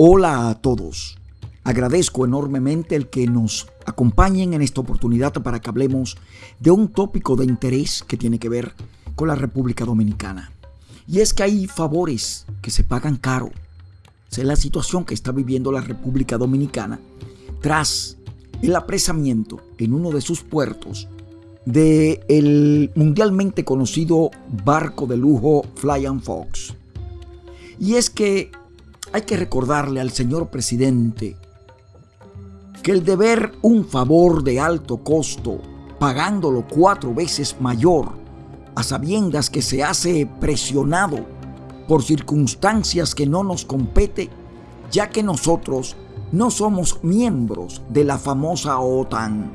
Hola a todos. Agradezco enormemente el que nos acompañen en esta oportunidad para que hablemos de un tópico de interés que tiene que ver con la República Dominicana. Y es que hay favores que se pagan caro. Es la situación que está viviendo la República Dominicana tras el apresamiento en uno de sus puertos de el mundialmente conocido barco de lujo Flying Fox. Y es que hay que recordarle al señor presidente que el deber un favor de alto costo, pagándolo cuatro veces mayor, a sabiendas que se hace presionado por circunstancias que no nos compete, ya que nosotros no somos miembros de la famosa OTAN.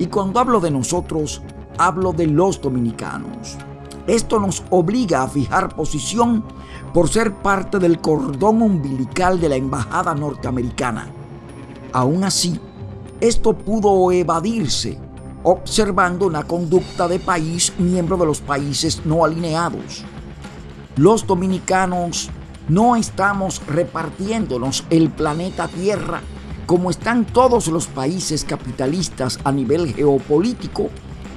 Y cuando hablo de nosotros, hablo de los dominicanos. Esto nos obliga a fijar posición por ser parte del cordón umbilical de la embajada norteamericana. Aún así, esto pudo evadirse observando una conducta de país miembro de los países no alineados. Los dominicanos no estamos repartiéndonos el planeta Tierra como están todos los países capitalistas a nivel geopolítico,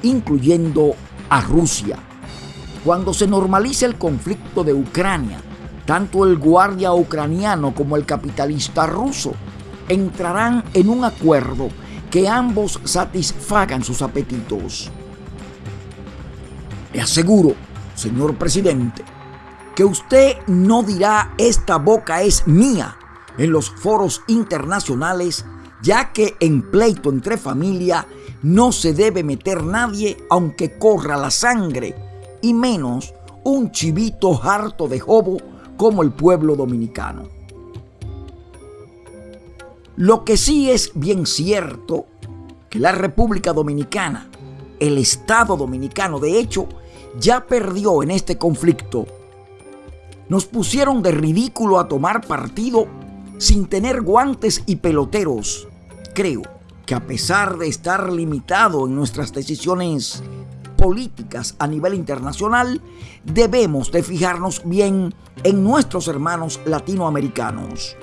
incluyendo a Rusia. Cuando se normalice el conflicto de Ucrania, tanto el guardia ucraniano como el capitalista ruso entrarán en un acuerdo que ambos satisfagan sus apetitos. Le aseguro, señor presidente, que usted no dirá esta boca es mía en los foros internacionales, ya que en pleito entre familia no se debe meter nadie aunque corra la sangre y menos un chivito harto de jobo como el pueblo dominicano. Lo que sí es bien cierto que la República Dominicana, el Estado Dominicano, de hecho, ya perdió en este conflicto. Nos pusieron de ridículo a tomar partido sin tener guantes y peloteros. Creo que a pesar de estar limitado en nuestras decisiones políticas a nivel internacional, debemos de fijarnos bien en nuestros hermanos latinoamericanos.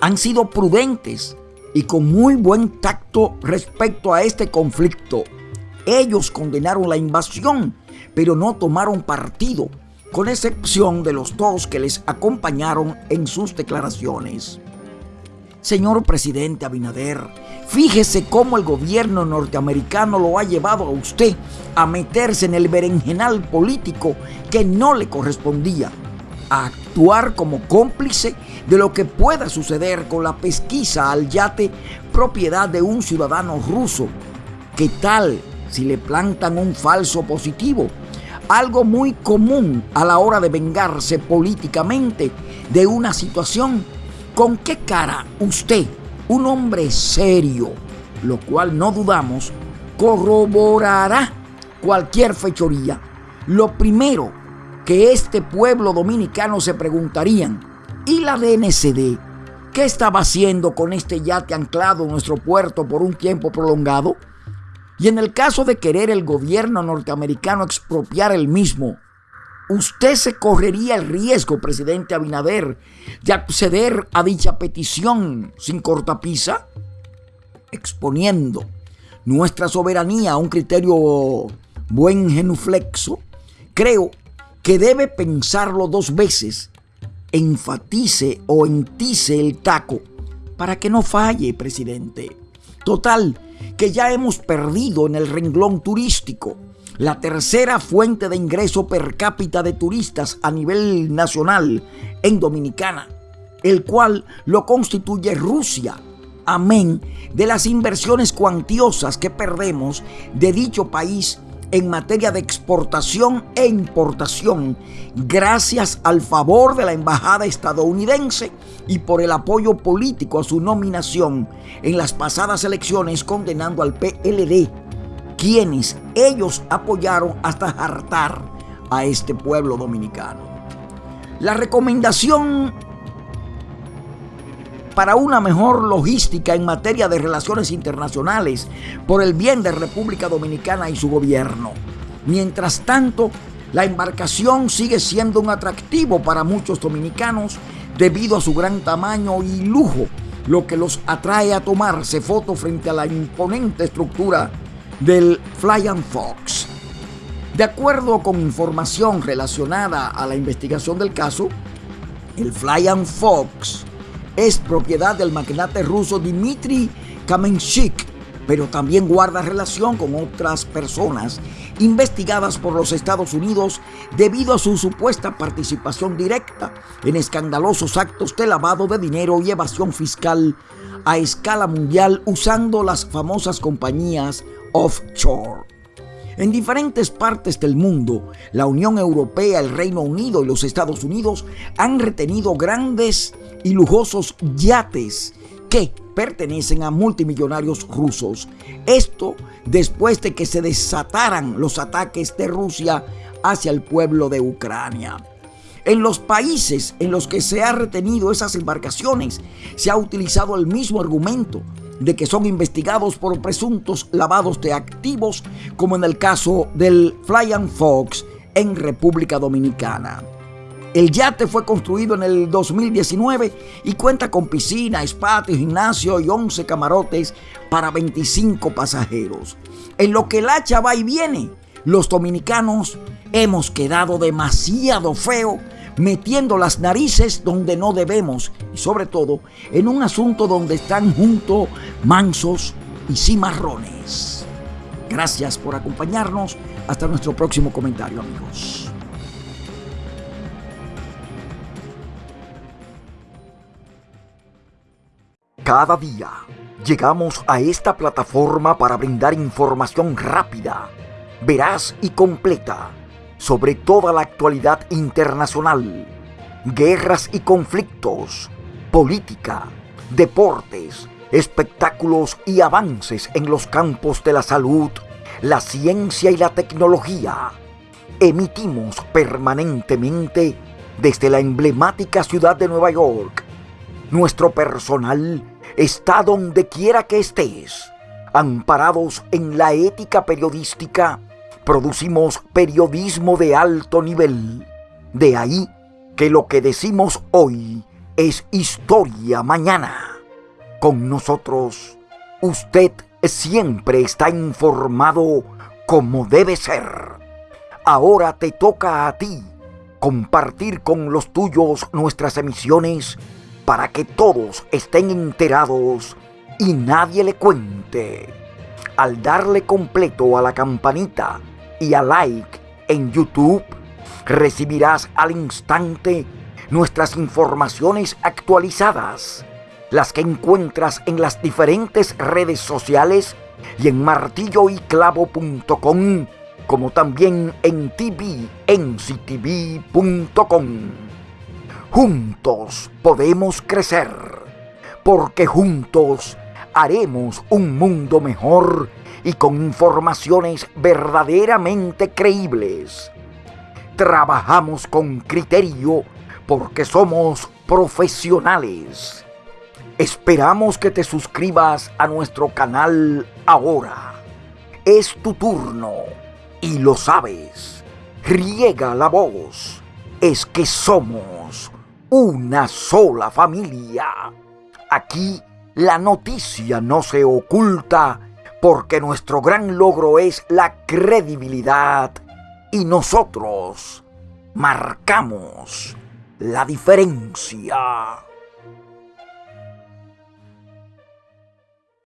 Han sido prudentes y con muy buen tacto respecto a este conflicto. Ellos condenaron la invasión, pero no tomaron partido, con excepción de los dos que les acompañaron en sus declaraciones. Señor presidente Abinader, fíjese cómo el gobierno norteamericano lo ha llevado a usted a meterse en el berenjenal político que no le correspondía, a actuar como cómplice de lo que pueda suceder con la pesquisa al yate propiedad de un ciudadano ruso. ¿Qué tal si le plantan un falso positivo? Algo muy común a la hora de vengarse políticamente de una situación ¿Con qué cara usted, un hombre serio, lo cual no dudamos, corroborará cualquier fechoría? Lo primero que este pueblo dominicano se preguntarían, ¿y la DNCD? ¿Qué estaba haciendo con este yate anclado en nuestro puerto por un tiempo prolongado? Y en el caso de querer el gobierno norteamericano expropiar el mismo, usted se correría el riesgo, presidente Abinader, de acceder a dicha petición sin cortapisa, exponiendo nuestra soberanía a un criterio buen genuflexo, creo que debe pensarlo dos veces, enfatice o entice el taco para que no falle, presidente. Total, que ya hemos perdido en el renglón turístico la tercera fuente de ingreso per cápita de turistas a nivel nacional en Dominicana, el cual lo constituye Rusia, amén de las inversiones cuantiosas que perdemos de dicho país en materia de exportación e importación, gracias al favor de la embajada estadounidense y por el apoyo político a su nominación en las pasadas elecciones condenando al PLD quienes ellos apoyaron hasta hartar a este pueblo dominicano. La recomendación para una mejor logística en materia de relaciones internacionales por el bien de República Dominicana y su gobierno. Mientras tanto, la embarcación sigue siendo un atractivo para muchos dominicanos debido a su gran tamaño y lujo, lo que los atrae a tomarse fotos frente a la imponente estructura del Flying Fox. De acuerdo con información relacionada a la investigación del caso, el Flying Fox es propiedad del magnate ruso Dmitry Kamenchik, pero también guarda relación con otras personas investigadas por los Estados Unidos debido a su supuesta participación directa en escandalosos actos de lavado de dinero y evasión fiscal a escala mundial usando las famosas compañías offshore. En diferentes partes del mundo, la Unión Europea, el Reino Unido y los Estados Unidos han retenido grandes y lujosos yates que pertenecen a multimillonarios rusos. Esto después de que se desataran los ataques de Rusia hacia el pueblo de Ucrania. En los países en los que se ha retenido esas embarcaciones se ha utilizado el mismo argumento de que son investigados por presuntos lavados de activos, como en el caso del Flying Fox en República Dominicana. El yate fue construido en el 2019 y cuenta con piscina, espacio, gimnasio y 11 camarotes para 25 pasajeros. En lo que el hacha va y viene, los dominicanos hemos quedado demasiado feo metiendo las narices donde no debemos y sobre todo en un asunto donde están juntos mansos y cimarrones. Gracias por acompañarnos. Hasta nuestro próximo comentario amigos. Cada día llegamos a esta plataforma para brindar información rápida, veraz y completa sobre toda la actualidad internacional, guerras y conflictos, política, deportes, espectáculos y avances en los campos de la salud, la ciencia y la tecnología. Emitimos permanentemente desde la emblemática ciudad de Nueva York. Nuestro personal está donde quiera que estés. Amparados en la ética periodística, producimos periodismo de alto nivel. De ahí que lo que decimos hoy es historia mañana. Con nosotros, usted siempre está informado como debe ser. Ahora te toca a ti compartir con los tuyos nuestras emisiones para que todos estén enterados y nadie le cuente. Al darle completo a la campanita y a like en YouTube, recibirás al instante nuestras informaciones actualizadas, las que encuentras en las diferentes redes sociales y en martilloyclavo.com, como también en tvnctv.com. Juntos podemos crecer, porque juntos haremos un mundo mejor y con informaciones verdaderamente creíbles. Trabajamos con criterio porque somos profesionales. Esperamos que te suscribas a nuestro canal ahora. Es tu turno y lo sabes. Riega la voz. Es que somos una sola familia. Aquí la noticia no se oculta porque nuestro gran logro es la credibilidad y nosotros marcamos la diferencia.